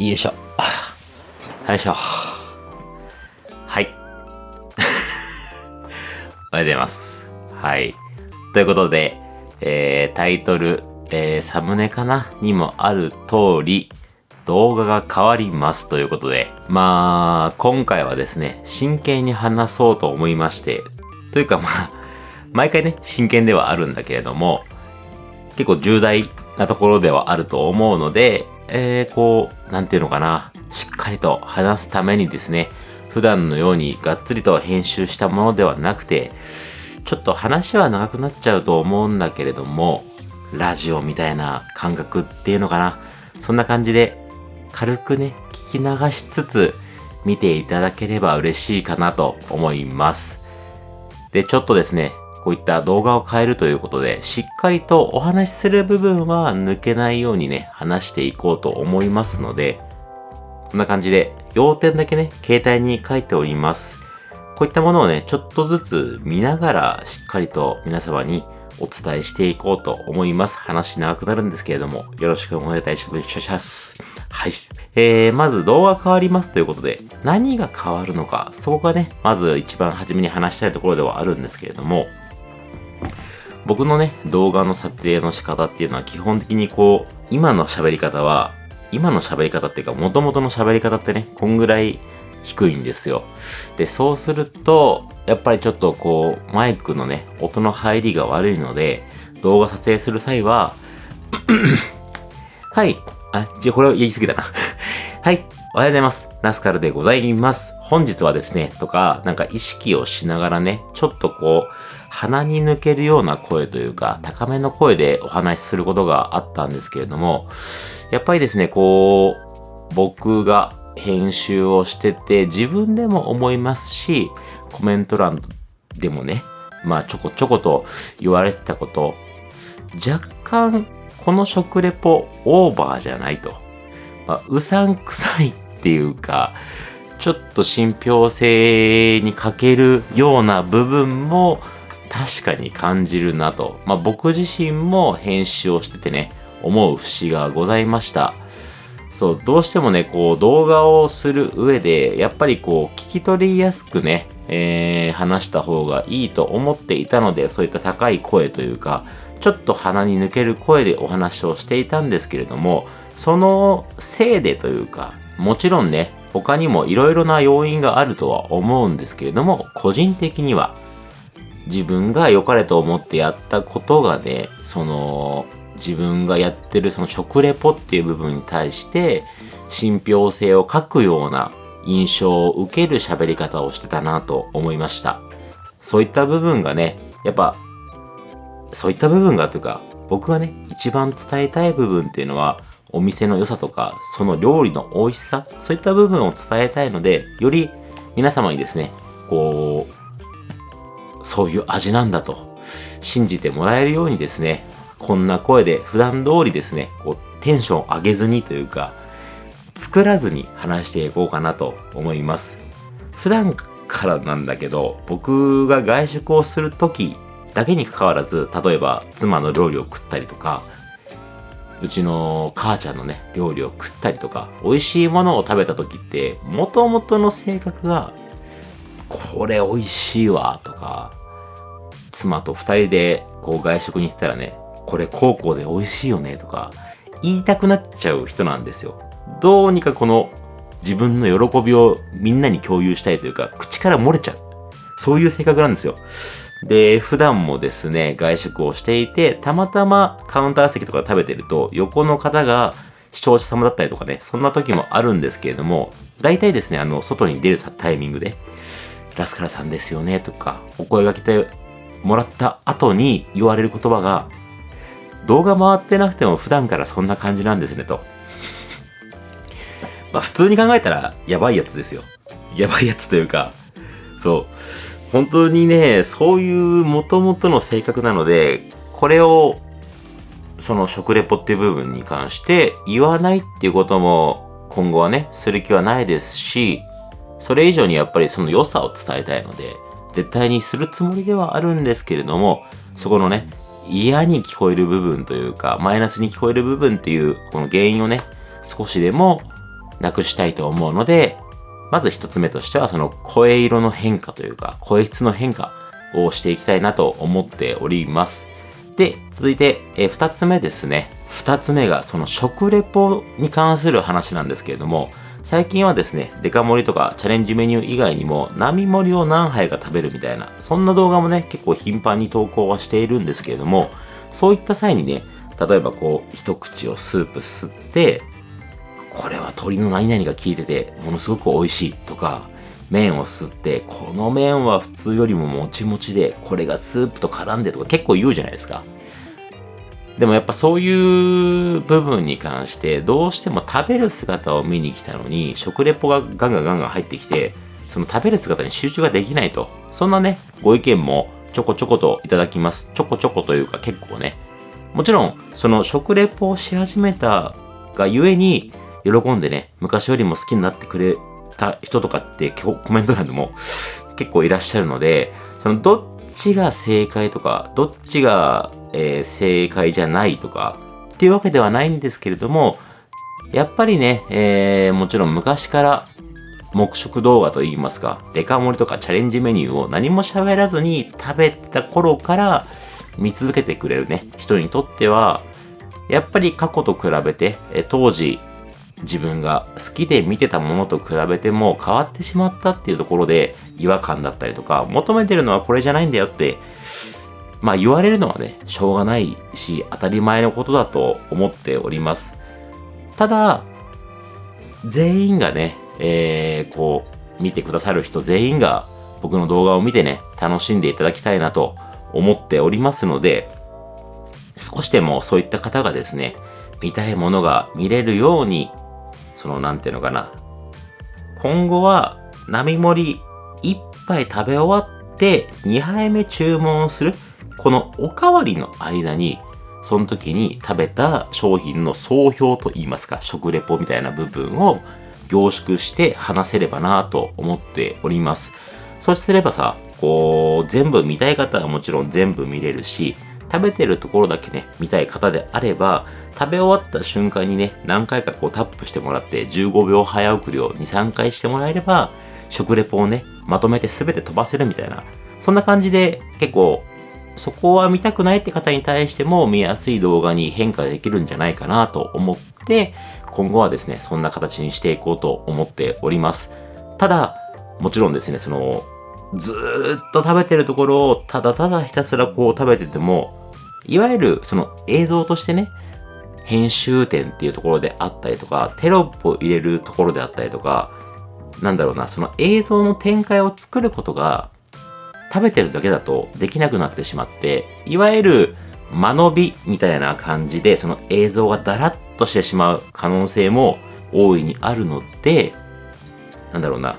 よいしょ。よいしょ。はい。おはようございます。はい。ということで、えー、タイトル、えー、サムネかな？にもある通り、動画が変わりますということで、まあ、今回はですね、真剣に話そうと思いまして、というかまあ、毎回ね、真剣ではあるんだけれども、結構重大なところではあると思うので、えー、こう、なんていうのかな、しっかりと話すためにですね、普段のようにがっつりと編集したものではなくて、ちょっと話は長くなっちゃうと思うんだけれども、ラジオみたいな感覚っていうのかな。そんな感じで、軽くね、聞き流しつつ、見ていただければ嬉しいかなと思います。で、ちょっとですね、こういった動画を変えるということで、しっかりとお話しする部分は抜けないようにね、話していこうと思いますので、こんな感じで、要点だけね、携帯に書いております。こういったものをね、ちょっとずつ見ながら、しっかりと皆様にお伝えしていこうと思います。話長くなるんですけれども、よろしくお願いいたします。はい。えー、まず動画変わりますということで、何が変わるのか、そこがね、まず一番初めに話したいところではあるんですけれども、僕のね、動画の撮影の仕方っていうのは基本的にこう、今の喋り方は、今の喋り方っていうか、元々の喋り方ってね、こんぐらい低いんですよ。で、そうすると、やっぱりちょっとこう、マイクのね、音の入りが悪いので、動画撮影する際は、はい。あ、じゃこれを言い過ぎだな。はい。おはようございます。ナスカルでございます。本日はですね、とか、なんか意識をしながらね、ちょっとこう、鼻に抜けるような声というか、高めの声でお話しすることがあったんですけれども、やっぱりですね、こう、僕が編集をしてて、自分でも思いますし、コメント欄でもね、まあちょこちょこと言われてたこと、若干この食レポオーバーじゃないと。まあ、うさんくさいっていうか、ちょっと信憑性に欠けるような部分も確かに感じるなと。まあ僕自身も編集をしててね、思う節がございました。そう、どうしてもね、こう動画をする上で、やっぱりこう聞き取りやすくね、えー、話した方がいいと思っていたので、そういった高い声というか、ちょっと鼻に抜ける声でお話をしていたんですけれども、そのせいでというか、もちろんね、他にも色々な要因があるとは思うんですけれども、個人的には、自分が良かれと思ってやったことがね、その、自分がやってるその食レポっていう部分に対して、信憑性を欠くような印象を受ける喋り方をしてたなと思いました。そういった部分がね、やっぱ、そういった部分がというか、僕がね、一番伝えたい部分っていうのは、お店の良さとか、その料理の美味しさ、そういった部分を伝えたいので、より皆様にですね、こう、そういう味なんだと信じてもらえるようにですね、こんな声で普段通りですね、こうテンション上げずにというか、作らずに話していこうかなと思います。普段からなんだけど、僕が外食をするときだけに関わらず、例えば妻の料理を食ったりとか、うちの母ちゃんのね、料理を食ったりとか、美味しいものを食べた時って、元々の性格が、これ美味しいわ、とか、妻と二人でこう外食に行ったらね、これ高校で美味しいよね、とか、言いたくなっちゃう人なんですよ。どうにかこの自分の喜びをみんなに共有したいというか、口から漏れちゃう。そういう性格なんですよ。で、普段もですね、外食をしていて、たまたまカウンター席とか食べてると、横の方が視聴者様だったりとかね、そんな時もあるんですけれども、大体ですね、あの、外に出るタイミングで、ラスカラさんですよね、とか、お声がけてもらった後に言われる言葉が、動画回ってなくても普段からそんな感じなんですね、と。まあ普通に考えたらやばいやつですよ。やばいやつというか、そう。本当にね、そういう元々の性格なので、これを、その食レポっていう部分に関して言わないっていうことも今後はね、する気はないですし、それ以上にやっぱりその良さを伝えたいので、絶対にするつもりではあるんですけれども、そこのね、嫌に聞こえる部分というか、マイナスに聞こえる部分っていう、この原因をね、少しでもなくしたいと思うので、まず一つ目としてはその声色の変化というか、声質の変化をしていきたいなと思っております。で、続いて、え二つ目ですね。二つ目がその食レポに関する話なんですけれども、最近はですね、デカ盛りとかチャレンジメニュー以外にも、並盛りを何杯か食べるみたいな、そんな動画もね、結構頻繁に投稿はしているんですけれども、そういった際にね、例えばこう、一口をスープ吸って、これは鶏の何々が効いてて、ものすごく美味しいとか、麺を吸って、この麺は普通よりももちもちで、これがスープと絡んでとか結構言うじゃないですか。でもやっぱそういう部分に関してどうしても食べる姿を見に来たのに食レポがガンガンガンガン入ってきてその食べる姿に集中ができないと。そんなねご意見もちょこちょこといただきます。ちょこちょこというか結構ね。もちろんその食レポをし始めたがゆえに喜んでね昔よりも好きになってくれた人とかってコメント欄でも結構いらっしゃるのでそのどっちが正解とかどっちがえー、正解じゃないとかっていうわけではないんですけれども、やっぱりね、えー、もちろん昔から黙食動画といいますか、デカ盛りとかチャレンジメニューを何も喋らずに食べた頃から見続けてくれるね、人にとっては、やっぱり過去と比べて、当時自分が好きで見てたものと比べても変わってしまったっていうところで違和感だったりとか、求めてるのはこれじゃないんだよってまあ言われるのはね、しょうがないし、当たり前のことだと思っております。ただ、全員がね、えー、こう、見てくださる人全員が僕の動画を見てね、楽しんでいただきたいなと思っておりますので、少しでもそういった方がですね、見たいものが見れるように、その、なんていうのかな。今後は、並盛り1杯食べ終わって2杯目注文する。このおかわりの間に、その時に食べた商品の総評といいますか、食レポみたいな部分を凝縮して話せればなと思っております。そうすればさ、こう、全部見たい方はもちろん全部見れるし、食べてるところだけね、見たい方であれば、食べ終わった瞬間にね、何回かこうタップしてもらって、15秒早送りを2、3回してもらえれば、食レポをね、まとめて全て飛ばせるみたいな、そんな感じで結構そこは見たくないって方に対しても見やすい動画に変化できるんじゃないかなと思って、今後はですね、そんな形にしていこうと思っております。ただ、もちろんですね、その、ずっと食べてるところをただただひたすらこう食べてても、いわゆるその映像としてね、編集点っていうところであったりとか、テロップを入れるところであったりとか、なんだろうな、その映像の展開を作ることが食べてるだけだとできなくなってしまって、いわゆる間延びみたいな感じで、その映像がだらっとしてしまう可能性も大いにあるので、なんだろうな。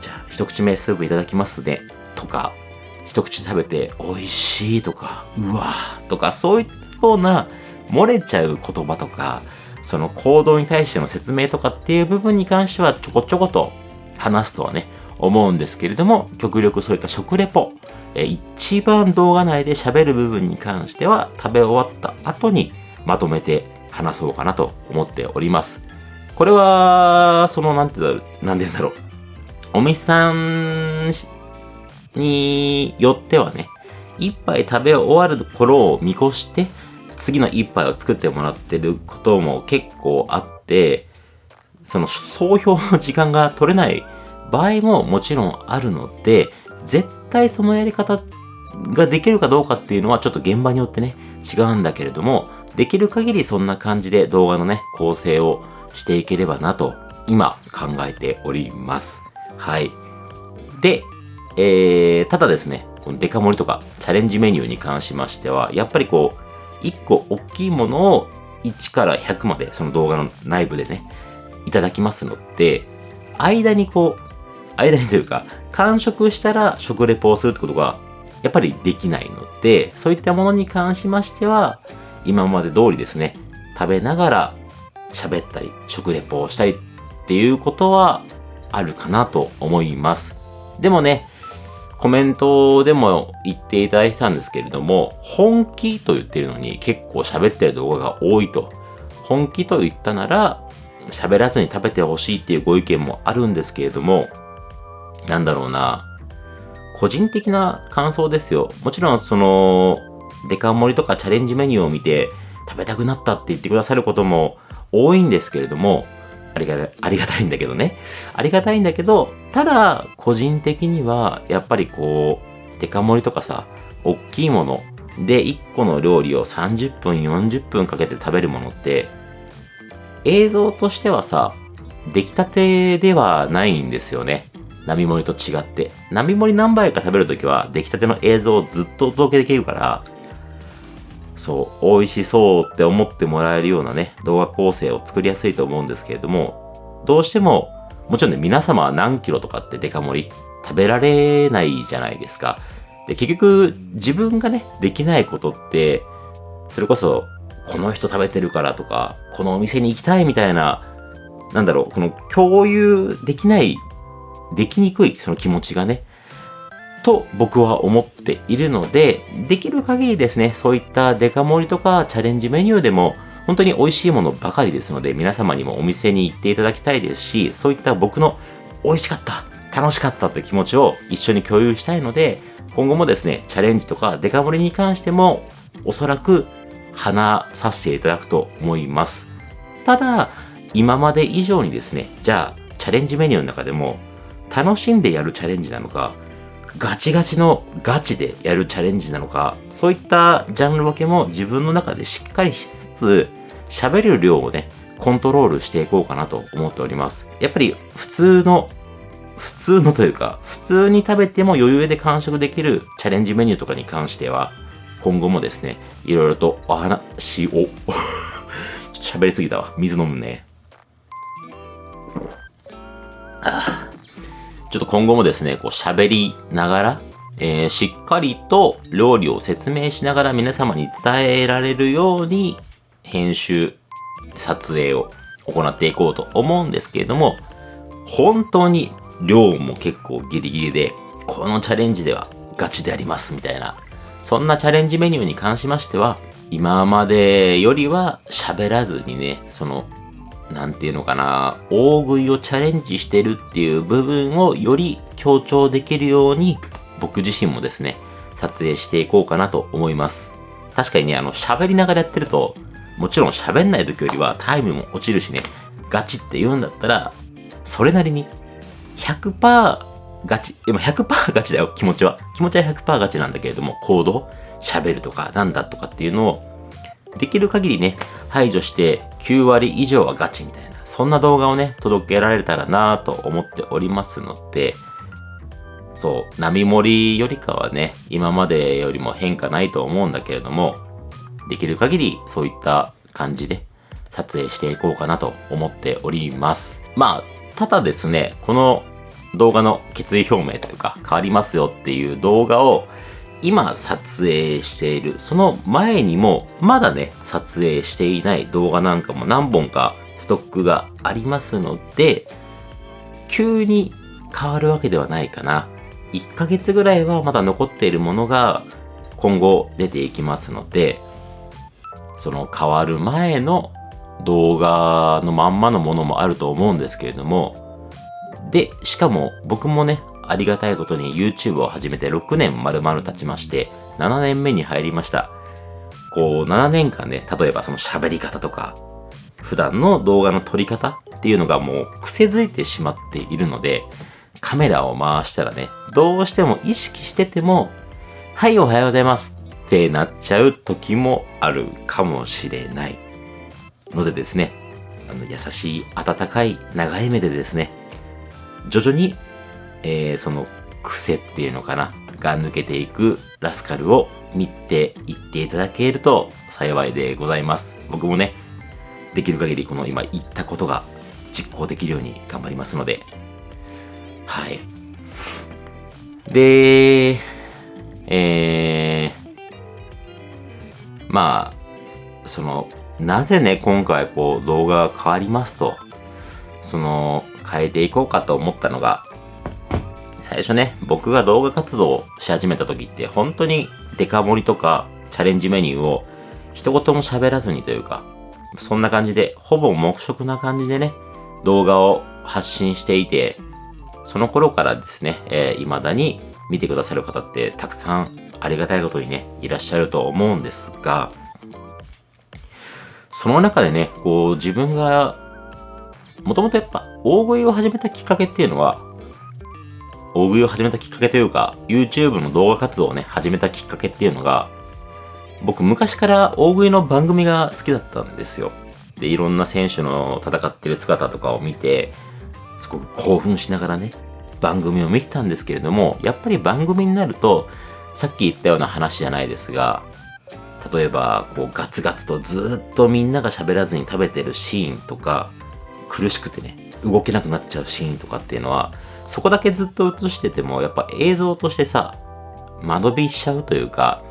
じゃあ、一口目スープいただきますね。とか、一口食べて美味しいとか、うわーとか、そういったような漏れちゃう言葉とか、その行動に対しての説明とかっていう部分に関してはちょこちょこと話すとはね、思うんですけれども、極力そういった食レポ、え一番動画内で喋る部分に関しては食べ終わった後にまとめて話そうかなと思っております。これは、その、なんて言うんだろう、なんて言うんだろう。お店さんによってはね、一杯食べ終わる頃を見越して、次の一杯を作ってもらってることも結構あって、その総評の時間が取れない場合ももちろんあるので、絶対そのやり方ができるかどうかっていうのはちょっと現場によってね、違うんだけれども、できる限りそんな感じで動画のね、構成をしていければなと、今考えております。はい。で、えー、ただですね、このデカ盛りとかチャレンジメニューに関しましては、やっぱりこう、1個大きいものを1から100までその動画の内部でね、いただきますので、間にこう、間にというか、完食したら食レポをするってことが、やっぱりできないので、そういったものに関しましては、今まで通りですね、食べながら喋ったり、食レポをしたりっていうことはあるかなと思います。でもね、コメントでも言っていただいたんですけれども、本気と言ってるのに結構喋ってる動画が多いと。本気と言ったなら、喋らずに食べてほしいっていうご意見もあるんですけれども、なんだろうな、個人的な感想ですよ。もちろんその、デカ盛りとかチャレンジメニューを見て食べたくなったって言ってくださることも多いんですけれども、ありがありがたいんだけどね。ありがたいんだけど、ただ、個人的には、やっぱりこう、デカ盛りとかさ、大きいもので1個の料理を30分、40分かけて食べるものって、映像としてはさ、出来たてではないんですよね。並盛りと違って。並盛り何杯か食べるときは出来たての映像をずっとお届けできるから、そう、美味しそうって思ってもらえるようなね、動画構成を作りやすいと思うんですけれども、どうしても、もちろんね、皆様は何キロとかってデカ盛り食べられないじゃないですか。で、結局、自分がね、できないことって、それこそ、この人食べてるからとか、このお店に行きたいみたいな、なんだろう、この共有できない、できにくいその気持ちがね、と僕は思っているので、できる限りですね、そういったデカ盛りとかチャレンジメニューでも、本当に美味しいものばかりですので、皆様にもお店に行っていただきたいですし、そういった僕の美味しかった、楽しかったって気持ちを一緒に共有したいので、今後もですね、チャレンジとかデカ盛りに関しても、おそらく話させていただくと思います。ただ、今まで以上にですね、じゃあ、チャレンジメニューの中でも、楽しんでやるチャレンジなのか、ガチガチのガチでやるチャレンジなのか、そういったジャンル分けも自分の中でしっかりしつつ、喋る量をね、コントロールしていこうかなと思っております。やっぱり普通の、普通のというか、普通に食べても余裕で完食できるチャレンジメニューとかに関しては、今後もですね、いろいろとお話を 喋りすぎたわ。水飲むね。ああちょっと今後もですね、こう喋りながら、えー、しっかりと料理を説明しながら皆様に伝えられるように編集、撮影を行っていこうと思うんですけれども、本当に量も結構ギリギリで、このチャレンジではガチでありますみたいなそんなチャレンジメニューに関しましては、今までよりは喋らずにね、その、なんていうのかな、大食いをチャレンジしてるっていう部分をより強調できるように、僕自身もですね、撮影していこうかなと思います。確かにね、あの、喋りながらやってると、もちろん喋んない時よりはタイムも落ちるしね、ガチって言うんだったら、それなりに100%ガチ。でも100%ガチだよ、気持ちは。気持ちは100%ガチなんだけれども、行動、喋るとか、なんだとかっていうのを、できる限りね、排除して9割以上はガチみたいな、そんな動画をね、届けられたらなぁと思っておりますので、そう、波盛りよりかはね、今までよりも変化ないと思うんだけれども、できる限りそういった感じで撮影していこうかなと思っております。まあ、ただですね、この動画の決意表明というか変わりますよっていう動画を今撮影しているその前にもまだね撮影していない動画なんかも何本かストックがありますので急に変わるわけではないかな。1ヶ月ぐらいはまだ残っているものが今後出ていきますのでその変わる前の動画のまんまのものもあると思うんですけれども。で、しかも僕もね、ありがたいことに YouTube を始めて6年丸々経ちまして、7年目に入りました。こう、7年間ね、例えばその喋り方とか、普段の動画の撮り方っていうのがもう癖づいてしまっているので、カメラを回したらね、どうしても意識してても、はい、おはようございますってなっちゃう時もあるかもしれない。のでですね、あの、優しい、温かい、長い目でですね、徐々に、えー、その癖っていうのかな、が抜けていくラスカルを見ていっていただけると幸いでございます。僕もね、できる限りこの今言ったことが実行できるように頑張りますので、はい。で、えー、まあ、その、なぜね、今回こう動画が変わりますと、その、変えていこうかと思ったのが、最初ね、僕が動画活動をし始めた時って本当にデカ盛りとかチャレンジメニューを一言も喋らずにというか、そんな感じで、ほぼ黙食な感じでね、動画を発信していて、その頃からですね、えー、未だに見てくださる方ってたくさんありがたいことにね、いらっしゃると思うんですが、その中でね、こう自分が、もともとやっぱ大食いを始めたきっかけっていうのは、大食いを始めたきっかけというか、YouTube の動画活動をね、始めたきっかけっていうのが、僕昔から大食いの番組が好きだったんですよ。で、いろんな選手の戦ってる姿とかを見て、すごく興奮しながらね、番組を見てたんですけれども、やっぱり番組になると、さっき言ったような話じゃないですが、例えば、こう、ガツガツとずっとみんなが喋らずに食べてるシーンとか、苦しくてね、動けなくなっちゃうシーンとかっていうのは、そこだけずっと映してても、やっぱ映像としてさ、間延びしちゃうというか、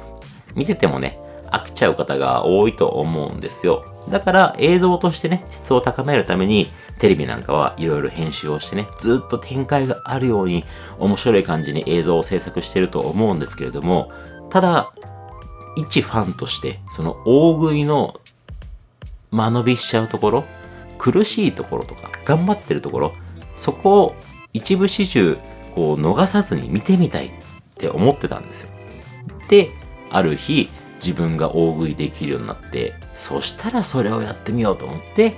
見ててもね、飽きちゃう方が多いと思うんですよ。だから映像としてね、質を高めるために、テレビなんかはいろいろ編集をしてね、ずっと展開があるように面白い感じに映像を制作してると思うんですけれども、ただ、一ファンとして、その大食いの間延びしちゃうところ、苦しいところとか、頑張ってるところ、そこを一部始終、こう逃さずに見てみたいって思ってたんですよ。で、ある日、自分が大食いできるようになって、そしたらそれをやってみようと思って、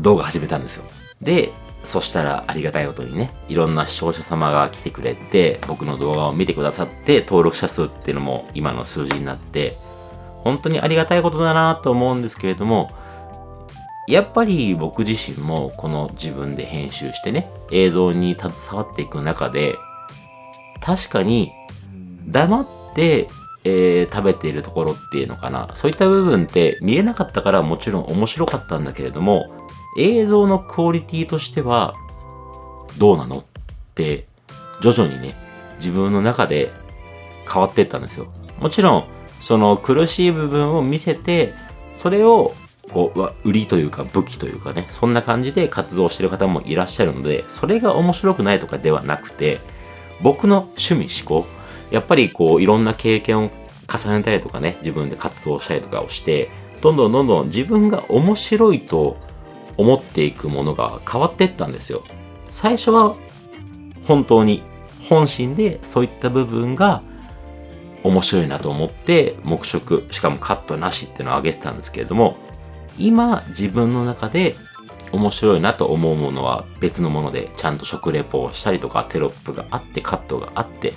動画始めたんですよ。で、そしたらありがたいことにね、いろんな視聴者様が来てくれて、僕の動画を見てくださって、登録者数っていうのも今の数字になって、本当にありがたいことだなと思うんですけれども、やっぱり僕自身もこの自分で編集してね、映像に携わっていく中で、確かに黙って、えー、食べているところっていうのかな。そういった部分って見えなかったからもちろん面白かったんだけれども、映像のクオリティとしてはどうなの？って徐々にね、自分の中で変わっていったんですよ。もちろん、その苦しい部分を見せて、それをこう、売りというか武器というかね、そんな感じで活動してる方もいらっしゃるので、それが面白くないとかではなくて、僕の趣味思考、やっぱりこう、いろんな経験を重ねたりとかね、自分で活動したりとかをして、どんどんどんどん自分が面白いと思っていくものが変わっていったんですよ。最初は本当に本心でそういった部分が面白いなと思って黙食、しかもカットなしっていうのを挙げてたんですけれども、今自分の中で面白いなと思うものは別のものでちゃんと食レポをしたりとかテロップがあってカットがあって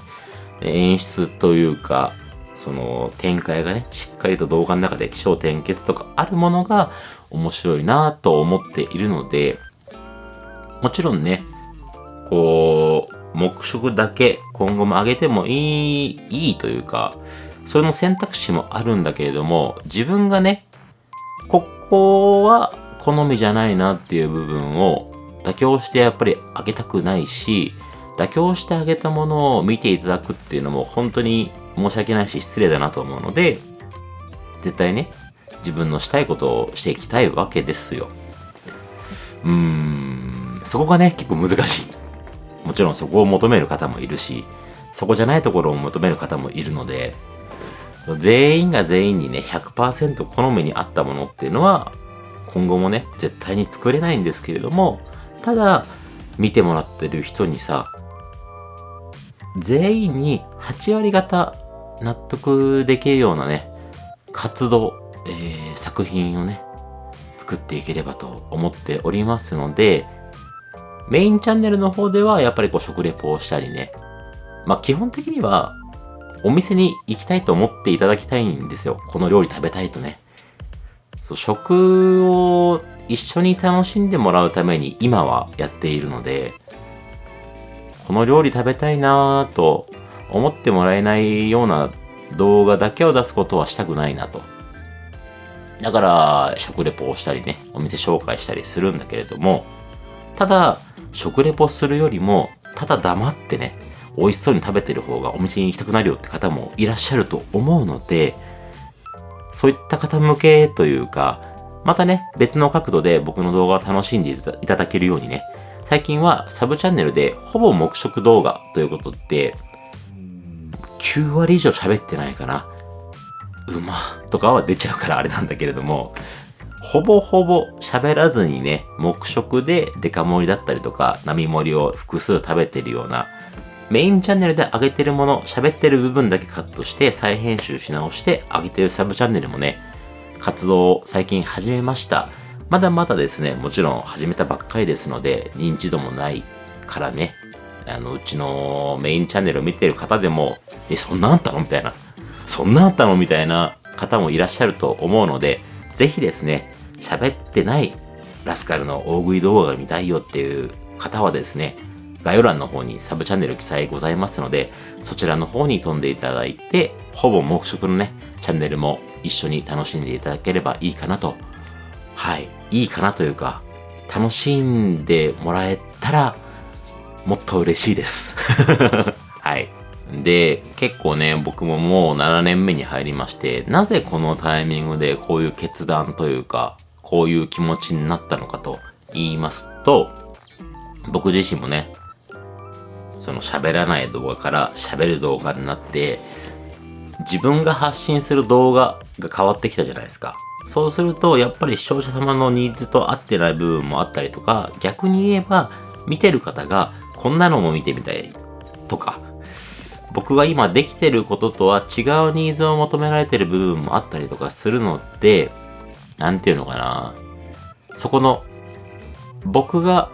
演出というかその展開がねしっかりと動画の中で起承転結とかあるものが面白いなと思っているのでもちろんねこう黙食だけ今後も上げてもいいいいというかそれの選択肢もあるんだけれども自分がねこは好みじゃないなっていう部分を妥協してやっぱりあげたくないし、妥協してあげたものを見ていただくっていうのも本当に申し訳ないし失礼だなと思うので、絶対ね、自分のしたいことをしていきたいわけですよ。うーん、そこがね、結構難しい。もちろんそこを求める方もいるし、そこじゃないところを求める方もいるので、全員が全員にね、100%好みに合ったものっていうのは、今後もね、絶対に作れないんですけれども、ただ、見てもらってる人にさ、全員に8割方納得できるようなね、活動、えー、作品をね、作っていければと思っておりますので、メインチャンネルの方ではやっぱりこう食レポをしたりね、まあ基本的にはお店に行きたいと思っていただきたいんですよ。この料理食べたいとね。そう食を一緒に楽しんでもらうために今はやっているので、この料理食べたいなぁと思ってもらえないような動画だけを出すことはしたくないなと。だから、食レポをしたりね、お店紹介したりするんだけれども、ただ、食レポするよりも、ただ黙ってね、美味しそうに食べてる方がお店に行きたくなるよって方もいらっしゃると思うので、そういった方向けというか、またね、別の角度で僕の動画を楽しんでいただけるようにね、最近はサブチャンネルでほぼ黙食動画ということで、9割以上喋ってないかな。うまとかは出ちゃうからあれなんだけれども、ほぼほぼ喋らずにね、黙食でデカ盛りだったりとか、並盛りを複数食べてるような、メインチャンネルで上げてるもの、喋ってる部分だけカットして再編集し直して上げてるサブチャンネルもね、活動を最近始めました。まだまだですね、もちろん始めたばっかりですので、認知度もないからね、あの、うちのメインチャンネルを見てる方でも、え、そんなあったの？みたいな。そんなあったの？みたいな方もいらっしゃると思うので、ぜひですね、喋ってないラスカルの大食い動画が見たいよっていう方はですね、概要欄の方にサブチャンネル記載ございますので、そちらの方に飛んでいただいて、ほぼ黙食のね、チャンネルも一緒に楽しんでいただければいいかなと。はい。いいかなというか、楽しんでもらえたら、もっと嬉しいです。はい。で、結構ね、僕ももう7年目に入りまして、なぜこのタイミングでこういう決断というか、こういう気持ちになったのかと言いますと、僕自身もね、その喋らない動画から喋る動画になって、自分が発信する動画が変わってきたじゃないですか。そうすると、やっぱり視聴者様のニーズと合ってない部分もあったりとか、逆に言えば、見てる方が、こんなのも見てみたいとか、僕が今できてることとは違うニーズを求められてる部分もあったりとかするので、なんていうのかな。そこの、僕が、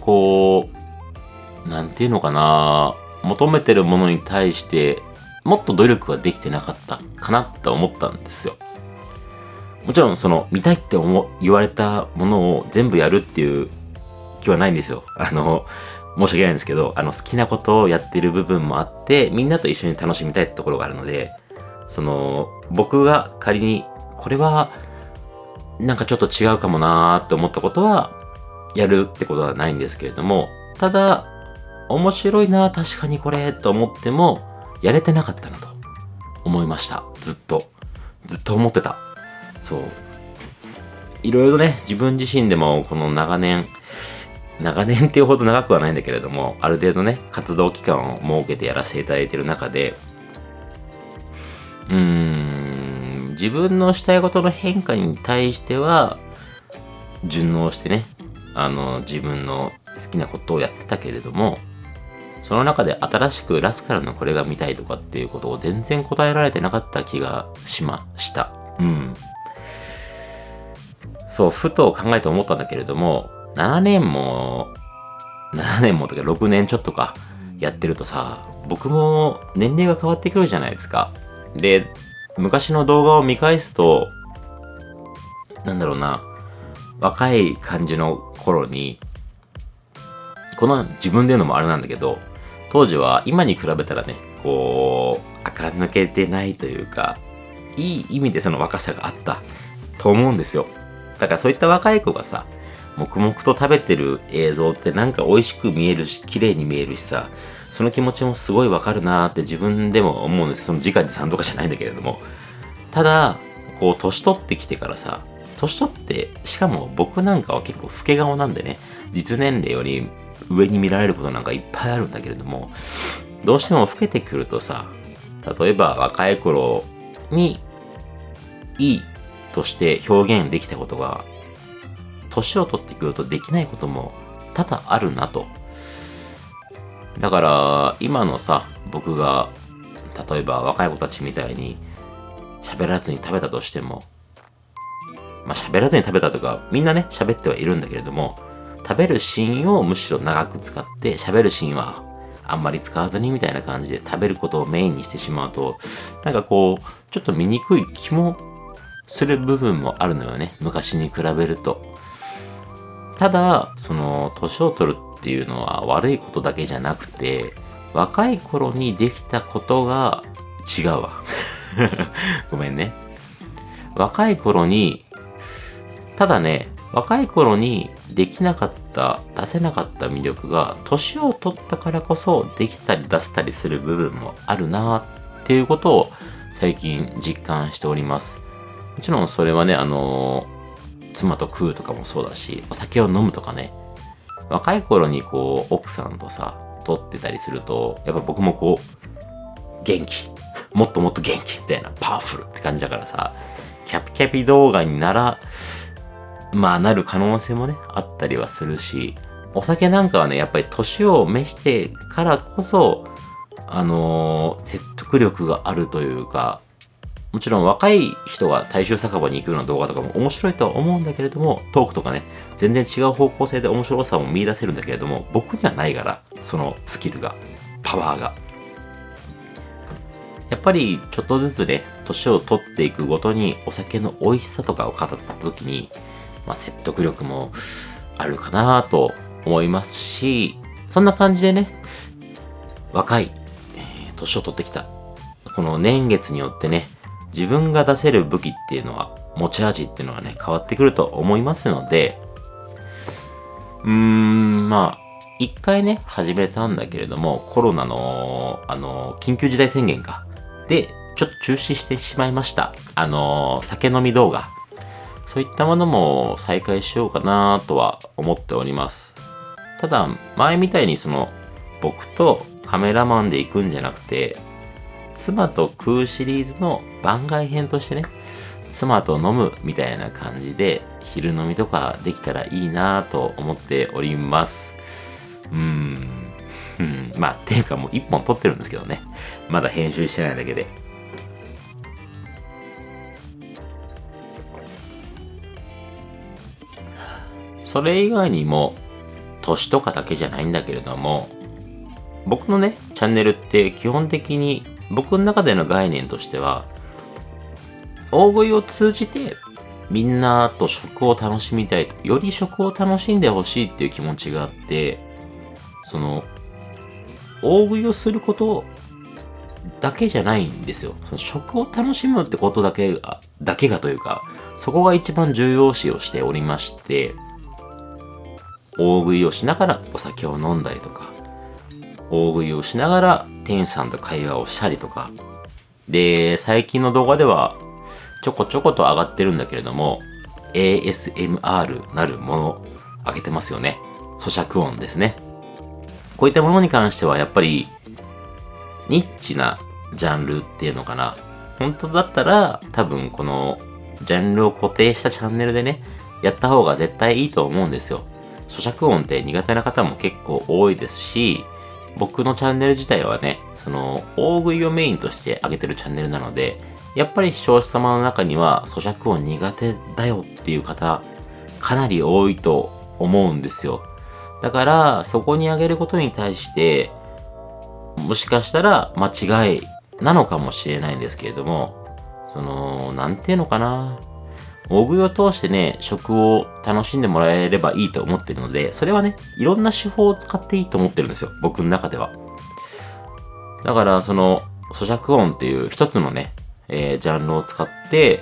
こう、なんていうのかな。求めてるものに対して、もっと努力ができてなかったかなって思ったんですよ。もちろん、その、見たいって思言われたものを全部やるっていう気はないんですよ。あの、申し訳ないんですけど、あの、好きなことをやってる部分もあって、みんなと一緒に楽しみたいってところがあるので、その、僕が仮に、これは、なんかちょっと違うかもなーって思ったことは、やるってことはないんですけれども、ただ、面白いな確かにこれ、と思っても、やれてなかったなと思いました。ずっと。ずっと思ってた。そう。いろいろね、自分自身でもこの長年、長年っていうほど長くはないんだけれども、ある程度ね、活動期間を設けてやらせていただいてる中で、うーん、自分のしたいことの変化に対しては、順応してね、あの、自分の好きなことをやってたけれども、その中で新しくラスカルのこれが見たいとかっていうことを全然答えられてなかった気がしました。うん。そう、ふと考えて思ったんだけれども、7年も、7年もとか6年ちょっとかやってるとさ、僕も年齢が変わってくるじゃないですか。で、昔の動画を見返すと、なんだろうな、若い感じの頃に、この自分で言うのもあれなんだけど、当時は今に比べたらね、こう、垢抜けてないというか、いい意味でその若さがあったと思うんですよ。だからそういった若い子がさ、黙々と食べてる映像ってなんか美味しく見えるし、綺麗に見えるしさ、その気持ちもすごいわかるなーって自分でも思うんですよ。その直にさんとかじゃないんだけれども。ただ、こう、年取ってきてからさ、年取って、しかも僕なんかは結構老け顔なんでね、実年齢より上に見られることなんかいっぱいあるんだけれども、どうしても老けてくるとさ、例えば若い頃にいいとして表現できたことが年を取ってくるとできないことも多々あるなと。だから、今のさ、僕が、例えば若い子たちみたいに喋らずに食べたとしても、まあ喋らずに食べたとか、みんなね、喋ってはいるんだけれども、食べるシーンをむしろ長く使って、喋るシーンはあんまり使わずにみたいな感じで食べることをメインにしてしまうと、なんかこう、ちょっと見にくい気もする部分もあるのよね。昔に比べると。ただ、その、年を取るっていうのは悪いことだけじゃなくて、若い頃にできたことが違うわ。ごめんね。若い頃に、ただね、若い頃にできなかった、出せなかった魅力が、年を取ったからこそできたり出せたりする部分もあるなっていうことを最近実感しております。もちろんそれはね、あの妻と食うとかもそうだし、お酒を飲むとかね、若い頃にこう、奥さんとさ、撮ってたりすると、やっぱ僕もこう、元気、もっともっと元気みたいな、パワフルって感じだからさ、キャピキャピ動画になら、まあなる可能性もね、あったりはするし、お酒なんかはね、やっぱり年を召してからこそ、あのー説得力があるというか、もちろん若い人が大衆酒場に行くような動画とかも面白いとは思うんだけれども、トークとかね、全然違う方向性で面白さも見出せるんだけれども、僕にはないから、そのスキルが、パワーが。やっぱりちょっとずつね、年を取っていくごとにお酒の美味しさとかを語った時に、まあ、説得力もあるかなと思いますし、そんな感じでね、若い、えー年を取ってきた、この年月によってね、自分が出せる武器っていうのは、持ち味っていうのはね、変わってくると思いますので、うーん、まあ、一回ね、始めたんだけれども、コロナの、あの、緊急事態宣言か。で、ちょっと中止してしまいました。あの、酒飲み動画。そういったものも再開しようかなとは思っております。ただ、前みたいにその、僕とカメラマンで行くんじゃなくて、妻と食うシリーズの番外編としてね、妻と飲むみたいな感じで、昼飲みとかできたらいいなと思っております。うーん。まあ、ていうかもう一本撮ってるんですけどね。まだ編集してないだけで。それ以外にも、年とかだけじゃないんだけれども、僕のね、チャンネルって基本的に僕の中での概念としては、大食いを通じてみんなと食を楽しみたいと、より食を楽しんでほしいっていう気持ちがあって、その、大食いをすることだけじゃないんですよ。その食を楽しむってことだけが、だけがというか、そこが一番重要視をしておりまして、大食いをしながらお酒を飲んだりとか、大食いをしながら店員さんと会話をしたりとか、で、最近の動画ではちょこちょこと上がってるんだけれども、ASMR なるもの上げてますよね。咀嚼音ですね。こういったものに関してはやっぱりニッチなジャンルっていうのかな。本当だったら多分このジャンルを固定したチャンネルでね、やった方が絶対いいと思うんですよ。咀嚼音って苦手な方も結構多いですし、僕のチャンネル自体はね、その大食いをメインとして上げてるチャンネルなので、やっぱり視聴者様の中には咀嚼音苦手だよっていう方、かなり多いと思うんですよ。だから、そこに上げることに対して、もしかしたら間違いなのかもしれないんですけれども、その、なんていうのかな。大食いを通してね、食を楽しんでもらえればいいと思ってるので、それはね、いろんな手法を使っていいと思ってるんですよ。僕の中では。だから、その、咀嚼音っていう一つのね、えージャンルを使って、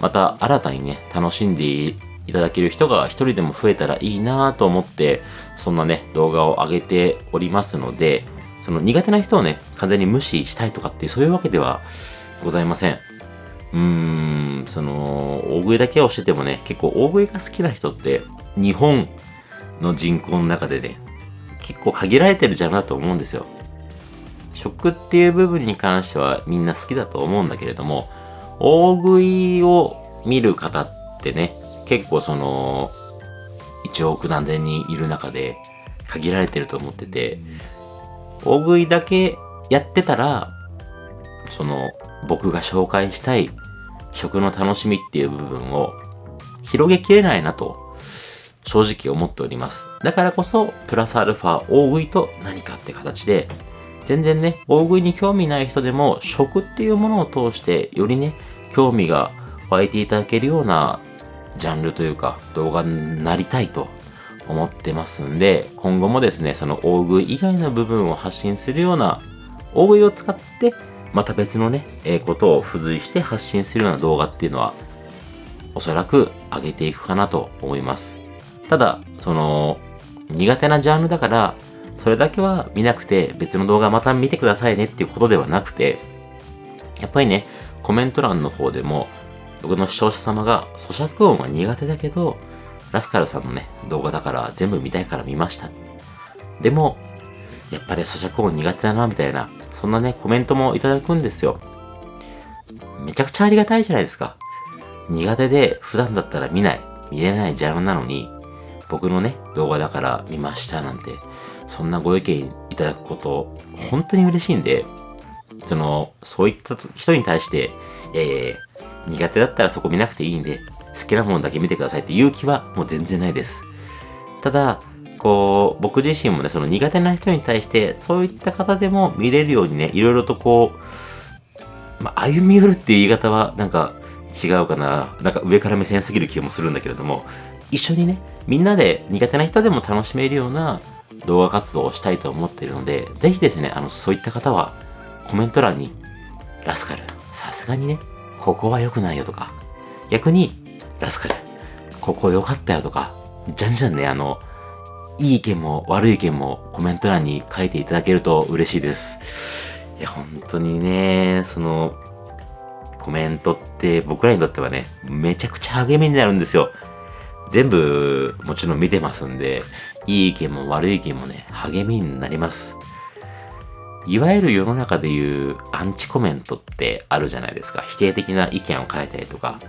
また新たにね、楽しんでいただける人が一人でも増えたらいいなと思って、そんなね、動画を上げておりますので、その苦手な人をね、完全に無視したいとかっていう、そういうわけではございません。うーん、その、大食いだけをしててもね、結構大食いが好きな人って、日本の人口の中でね、結構限られてるじゃんなと思うんですよ。食っていう部分に関してはみんな好きだと思うんだけれども、大食いを見る方ってね、結構その、1億何千人いる中で限られてると思ってて、大食いだけやってたら、その、僕が紹介したい食の楽しみっていう部分を広げきれないなと、正直思っております。だからこそ、プラスアルファ大食いと何かって形で、全然ね、大食いに興味ない人でも、食っていうものを通して、よりね、興味が湧いていただけるようなジャンルというか、動画になりたいと思ってますんで、今後もですね、その大食い以外の部分を発信するような、大食いを使って、また別のね、えーことを付随して発信するような動画っていうのは、おそらく上げていくかなと思います。ただ、その、苦手なジャンルだから、それだけは見なくて別の動画また見てくださいねっていうことではなくて、やっぱりね、コメント欄の方でも、僕の視聴者様が咀嚼音は苦手だけど、ラスカルさんのね、動画だから全部見たいから見ました。でも、やっぱり咀嚼音苦手だな、みたいな、そんなね、コメントもいただくんですよ。めちゃくちゃありがたいじゃないですか。苦手で普段だったら見ない、見れないジャンルなのに、僕のね、動画だから見ましたなんて、そんなご意見いただくこと、本当に嬉しいんで、その、そういった人に対して、えー、苦手だったらそこ見なくていいんで、好きなものだけ見てくださいっていう気はもう全然ないです。ただ、こう、僕自身もね、その苦手な人に対して、そういった方でも見れるようにね、いろいろとこう、まあ、歩み寄るっていう言い方は、なんか違うかな。なんか上から目線すぎる気もするんだけれども、一緒にね、みんなで苦手な人でも楽しめるような動画活動をしたいと思っているので、ぜひですね、あの、そういった方は、コメント欄に、ラスカル、さすがにね、ここは良くないよとか、逆に、ラスカル、ここ良かったよとか、じゃんじゃんね、あの、いい意見も悪い意見もコメント欄に書いていただけると嬉しいです。いや、本当にね、その、コメントって僕らにとってはね、めちゃくちゃ励みになるんですよ。全部もちろん見てますんで、いい意見も悪い意見もね、励みになります。いわゆる世の中でいうアンチコメントってあるじゃないですか。否定的な意見を書いたりとか。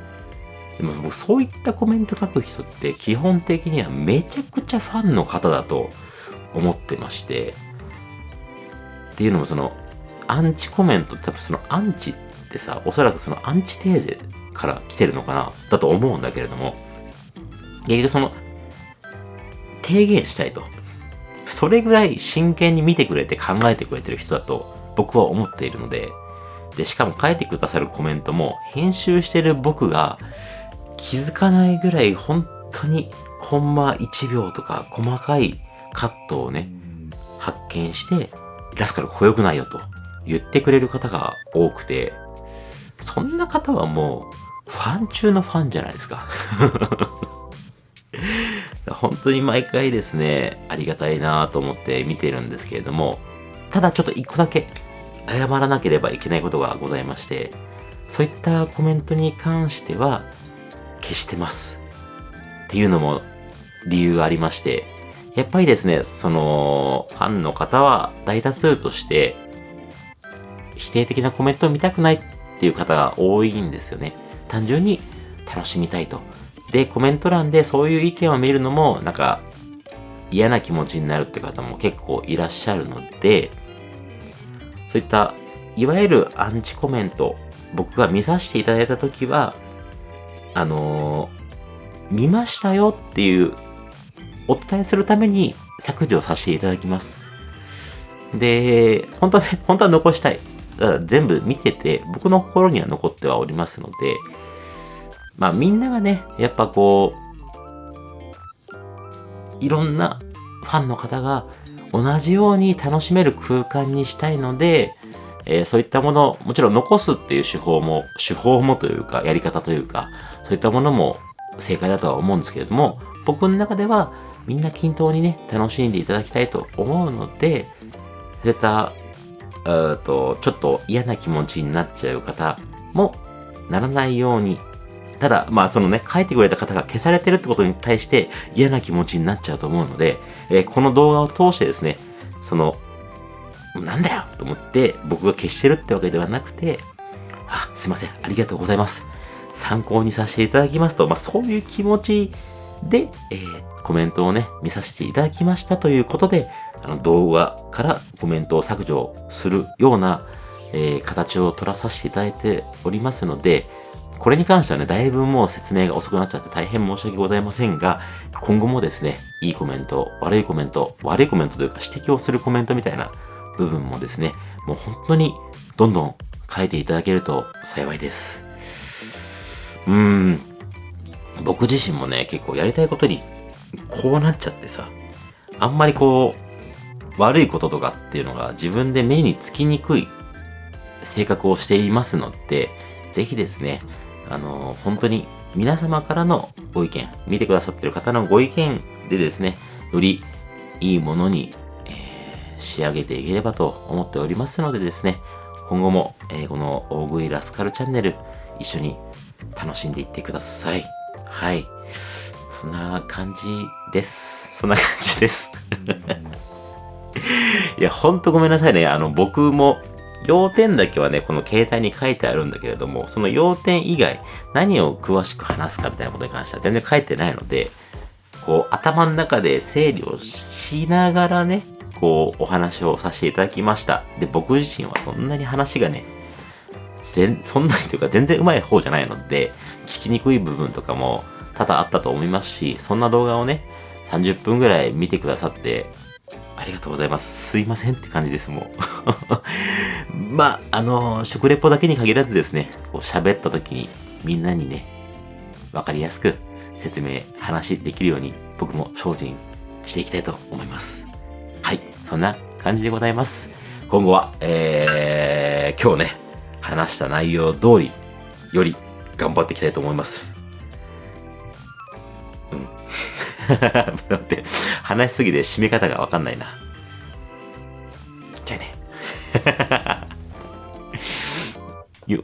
でも僕そういったコメント書く人って基本的にはめちゃくちゃファンの方だと思ってまして。っていうのもそのアンチコメントって多分そのアンチってさ、おそらくそのアンチテーゼから来てるのかなだと思うんだけれども、結局その提言したいと。それぐらい真剣に見てくれて考えてくれてる人だと僕は思っているので、で、しかも書いてくださるコメントも編集してる僕が気づかないぐらい本当にコンマ1秒とか細かいカットをね、発見して、ラスカルここ良くないよと言ってくれる方が多くて、そんな方はもうファン中のファンじゃないですか。本当に毎回ですね、ありがたいなと思って見てるんですけれども、ただちょっと一個だけ謝らなければいけないことがございまして、そういったコメントに関しては消してます。っていうのも理由がありまして、やっぱりですね、その、ファンの方は大多数として、否定的なコメントを見たくないっていう方が多いんですよね。単純に楽しみたいと。で、コメント欄でそういう意見を見るのも、なんか、嫌な気持ちになるって方も結構いらっしゃるので、そういった、いわゆるアンチコメント、僕が見させていただいたときは、あのー、見ましたよっていうお伝えするために削除させていただきます。で、本当はね、本当は残したい。全部見てて、僕の心には残ってはおりますので、まあみんながね、やっぱこう、いろんなファンの方が同じように楽しめる空間にしたいので、えー、そういったものを、もちろん残すっていう手法も、手法もというか、やり方というか、そういったものも正解だとは思うんですけれども、僕の中ではみんな均等にね、楽しんでいただきたいと思うので、そういった、えっと、ちょっと嫌な気持ちになっちゃう方もならないようにただ、まあそのね、書いてくれた方が消されてるってことに対して嫌な気持ちになっちゃうと思うので、えー、この動画を通してですね、その、なんだよと思って僕が消してるってわけではなくて、あ、すいません、ありがとうございます。参考にさせていただきますと、まあそういう気持ちで、えー、コメントをね、見させていただきましたということで、あの動画からコメントを削除するような、えー、形を取らさせていただいておりますので、これに関してはね、だいぶもう説明が遅くなっちゃって大変申し訳ございませんが、今後もですね、いいコメント、悪いコメント、悪いコメントというか指摘をするコメントみたいな部分もですね、もう本当にどんどん書いていただけると幸いです。うん、僕自身もね、結構やりたいことにこうなっちゃってさ、あんまりこう、悪いこととかっていうのが自分で目につきにくい性格をしていますので、ぜひですね、あの、本当に皆様からのご意見、見てくださってる方のご意見でですね、よりいいものに、えー、仕上げていければと思っておりますのでですね、今後も、えー、この大食いラスカルチャンネル一緒に楽しんでいってください。はい。そんな感じです。そんな感じです。いや、ほんとごめんなさいね。あの、僕も要点だけはね、この携帯に書いてあるんだけれども、その要点以外、何を詳しく話すかみたいなことに関しては全然書いてないので、こう、頭の中で整理をしながらね、こう、お話をさせていただきました。で、僕自身はそんなに話がね、全、そんなにというか全然上手い方じゃないので、聞きにくい部分とかも多々あったと思いますし、そんな動画をね、30分ぐらい見てくださって、ありがとうございます。すいませんって感じです、もう。まあ、あのー、食レポだけに限らずですね、こう喋った時にみんなにね、わかりやすく説明、話できるように僕も精進していきたいと思います。はい、そんな感じでございます。今後は、えー、今日ね、話した内容通りより頑張っていきたいと思います。うん。待って、話しすぎて締め方がわかんないな。じゃあね。よっ。